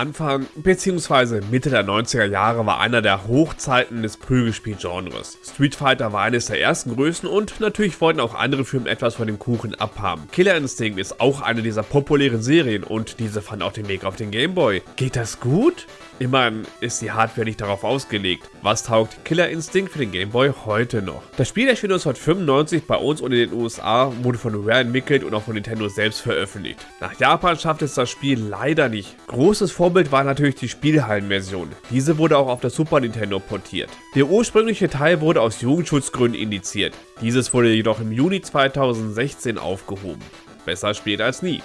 Anfang bzw. Mitte der 90er Jahre war einer der Hochzeiten des Prügelspiel-Genres. Street Fighter war eines der ersten Größen und natürlich wollten auch andere Firmen etwas von dem Kuchen abhaben. Killer Instinct ist auch eine dieser populären Serien und diese fand auch den Weg auf den Gameboy. Geht das gut? Immerhin ist die Hardware nicht darauf ausgelegt. Was taugt Killer Instinct für den Game Boy heute noch? Das Spiel erschien 1995 bei uns und in den USA, wurde von Rare entwickelt und auch von Nintendo selbst veröffentlicht. Nach Japan schafft es das Spiel leider nicht. Großes Vorbild war natürlich die Spielhallenversion. Diese wurde auch auf der Super Nintendo portiert. Der ursprüngliche Teil wurde aus Jugendschutzgründen indiziert. Dieses wurde jedoch im Juni 2016 aufgehoben. Besser spät als nie.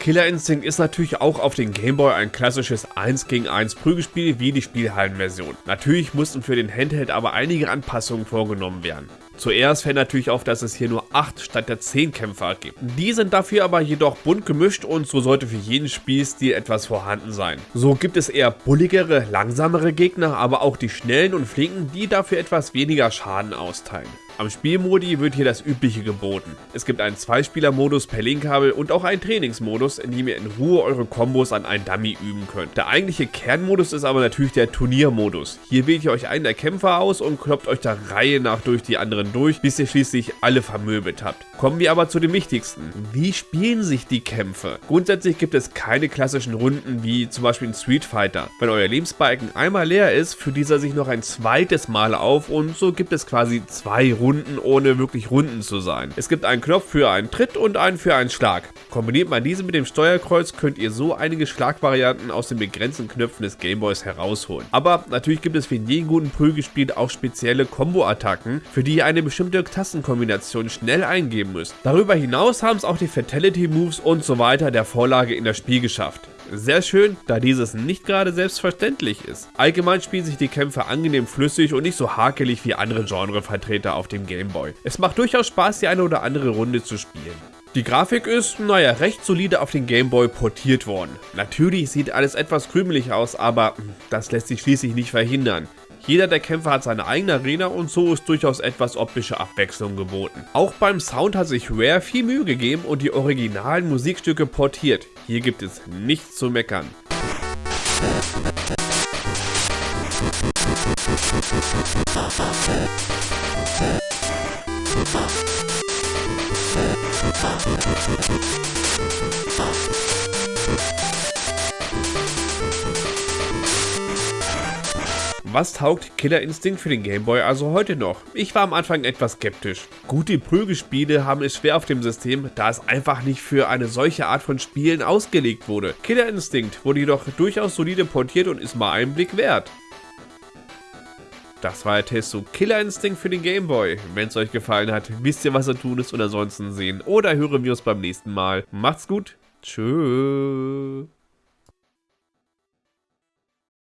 Killer Instinct ist natürlich auch auf den Gameboy ein klassisches 1 gegen 1 Prügelspiel wie die Spielhallenversion. Natürlich mussten für den Handheld aber einige Anpassungen vorgenommen werden. Zuerst fällt natürlich auf, dass es hier nur 8 statt der 10 Kämpfer gibt. Die sind dafür aber jedoch bunt gemischt und so sollte für jeden Spielstil etwas vorhanden sein. So gibt es eher bulligere, langsamere Gegner, aber auch die schnellen und flinken, die dafür etwas weniger Schaden austeilen. Am Spielmodi wird hier das übliche geboten. Es gibt einen Zweispieler-Modus per Linkkabel und auch einen Trainingsmodus, in dem ihr in Ruhe eure Kombos an einen Dummy üben könnt. Der eigentliche Kernmodus ist aber natürlich der Turniermodus. Hier wählt ihr euch einen der Kämpfer aus und kloppt euch der Reihe nach durch die anderen durch, bis ihr schließlich alle vermöbelt habt. Kommen wir aber zu dem wichtigsten. Wie spielen sich die Kämpfe? Grundsätzlich gibt es keine klassischen Runden wie zum Beispiel in Street Fighter. Wenn euer Lebensbalken einmal leer ist, führt dieser sich noch ein zweites Mal auf und so gibt es quasi zwei Runden ohne wirklich Runden zu sein. Es gibt einen Knopf für einen Tritt und einen für einen Schlag. Kombiniert man diese mit dem Steuerkreuz, könnt ihr so einige Schlagvarianten aus den begrenzten Knöpfen des Gameboys herausholen. Aber natürlich gibt es für jeden guten Prügelspiel auch spezielle Combo-Attacken, für die ihr eine bestimmte Tastenkombination schnell eingeben müsst. Darüber hinaus haben es auch die Fatality Moves und so weiter der Vorlage in das Spiel geschafft. Sehr schön, da dieses nicht gerade selbstverständlich ist. Allgemein spielen sich die Kämpfe angenehm flüssig und nicht so hakelig wie andere Genrevertreter auf dem Gameboy. Es macht durchaus Spaß, die eine oder andere Runde zu spielen. Die Grafik ist, naja, recht solide auf den Gameboy portiert worden. Natürlich sieht alles etwas krümelig aus, aber hm, das lässt sich schließlich nicht verhindern. Jeder der Kämpfer hat seine eigene Arena und so ist durchaus etwas optische Abwechslung geboten. Auch beim Sound hat sich Rare viel Mühe gegeben und die originalen Musikstücke portiert. Hier gibt es nichts zu meckern. Was taugt Killer Instinct für den Gameboy also heute noch? Ich war am Anfang etwas skeptisch. Gute Prügelspiele haben es schwer auf dem System, da es einfach nicht für eine solche Art von Spielen ausgelegt wurde. Killer Instinct wurde jedoch durchaus solide portiert und ist mal einen Blick wert. Das war der Test zu Killer Instinct für den Gameboy. Wenn es euch gefallen hat, wisst ihr was zu tun ist und ansonsten sehen oder hören wir uns beim nächsten Mal. Macht's gut. Tschüss.